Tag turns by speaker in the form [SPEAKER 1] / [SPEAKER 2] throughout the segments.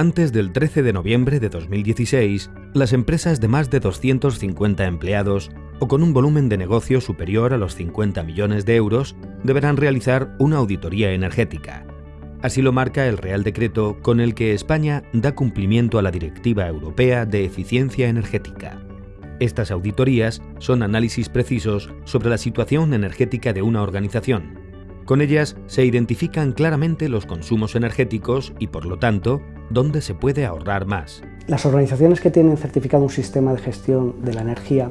[SPEAKER 1] Antes del 13 de noviembre de 2016, las empresas de más de 250 empleados o con un volumen de negocio superior a los 50 millones de euros deberán realizar una auditoría energética. Así lo marca el Real Decreto con el que España da cumplimiento a la Directiva Europea de Eficiencia Energética. Estas auditorías son análisis precisos sobre la situación energética de una organización. Con ellas se identifican claramente los consumos energéticos y, por lo tanto, dónde se puede ahorrar más.
[SPEAKER 2] Las organizaciones que tienen certificado un sistema de gestión de la energía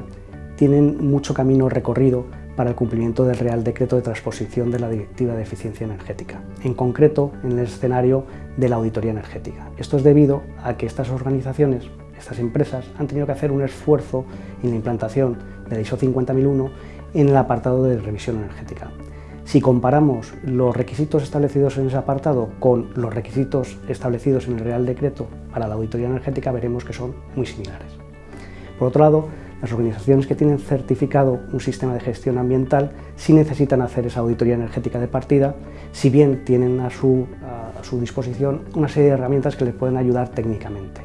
[SPEAKER 2] tienen mucho camino recorrido para el cumplimiento del Real Decreto de Transposición de la Directiva de Eficiencia Energética, en concreto en el escenario de la auditoría energética. Esto es debido a que estas organizaciones, estas empresas, han tenido que hacer un esfuerzo en la implantación de la ISO 50001 en el apartado de revisión energética. Si comparamos los requisitos establecidos en ese apartado con los requisitos establecidos en el Real Decreto para la auditoría energética, veremos que son muy similares. Por otro lado, las organizaciones que tienen certificado un sistema de gestión ambiental sí necesitan hacer esa auditoría energética de partida, si bien tienen a su, disposición una serie de herramientas que les pueden ayudar técnicamente.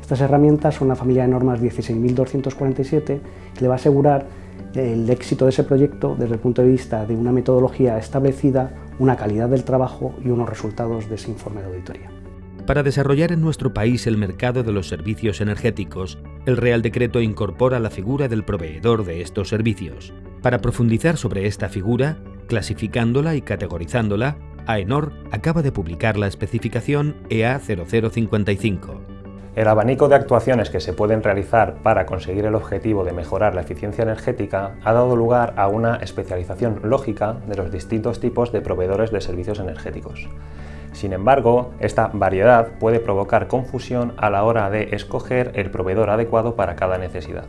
[SPEAKER 2] Estas herramientas son la familia de normas 16.247 que le va a asegurar el éxito de ese proyecto desde el punto de vista de una metodología establecida, una calidad del trabajo y unos resultados de ese informe de auditoría.
[SPEAKER 1] Para desarrollar en nuestro país el mercado de los servicios energéticos, el Real Decreto incorpora la figura del proveedor de estos servicios. Para profundizar sobre esta figura, clasificándola y categorizándola, AENOR acaba de publicar la especificación EA 0055
[SPEAKER 3] el abanico de actuaciones que se pueden realizar para conseguir el objetivo de mejorar la eficiencia energética ha dado lugar a una especialización lógica de los distintos tipos de proveedores de servicios energéticos. Sin embargo, esta variedad puede provocar confusión a la hora de escoger el proveedor adecuado para cada necesidad.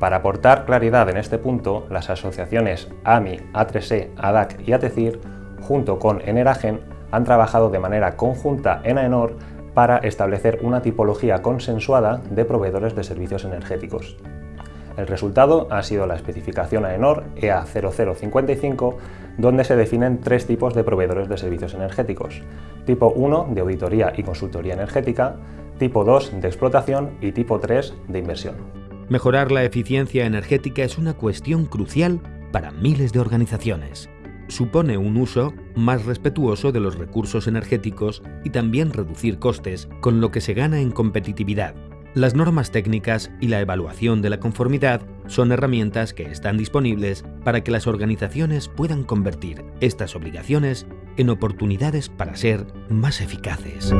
[SPEAKER 3] Para aportar claridad en este punto, las asociaciones AMI, A3E, ADAC y ATECIR, junto con Eneragen, han trabajado de manera conjunta en AENOR para establecer una tipología consensuada de proveedores de servicios energéticos. El resultado ha sido la especificación AENOR EA0055, donde se definen tres tipos de proveedores de servicios energéticos. Tipo 1 de auditoría y consultoría energética, tipo 2 de explotación y tipo 3 de inversión.
[SPEAKER 1] Mejorar la eficiencia energética es una cuestión crucial para miles de organizaciones supone un uso más respetuoso de los recursos energéticos y también reducir costes, con lo que se gana en competitividad. Las normas técnicas y la evaluación de la conformidad son herramientas que están disponibles para que las organizaciones puedan convertir estas obligaciones en oportunidades para ser más eficaces.